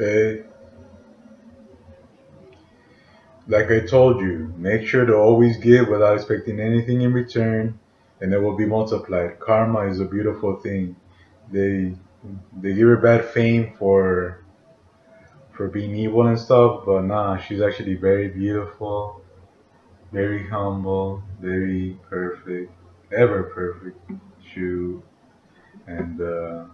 Eh? Like I told you, make sure to always give without expecting anything in return, and it will be multiplied. Karma is a beautiful thing. They they give her bad fame for for being evil and stuff, but nah, she's actually very beautiful, very humble, very perfect, ever perfect. Shoot, and uh.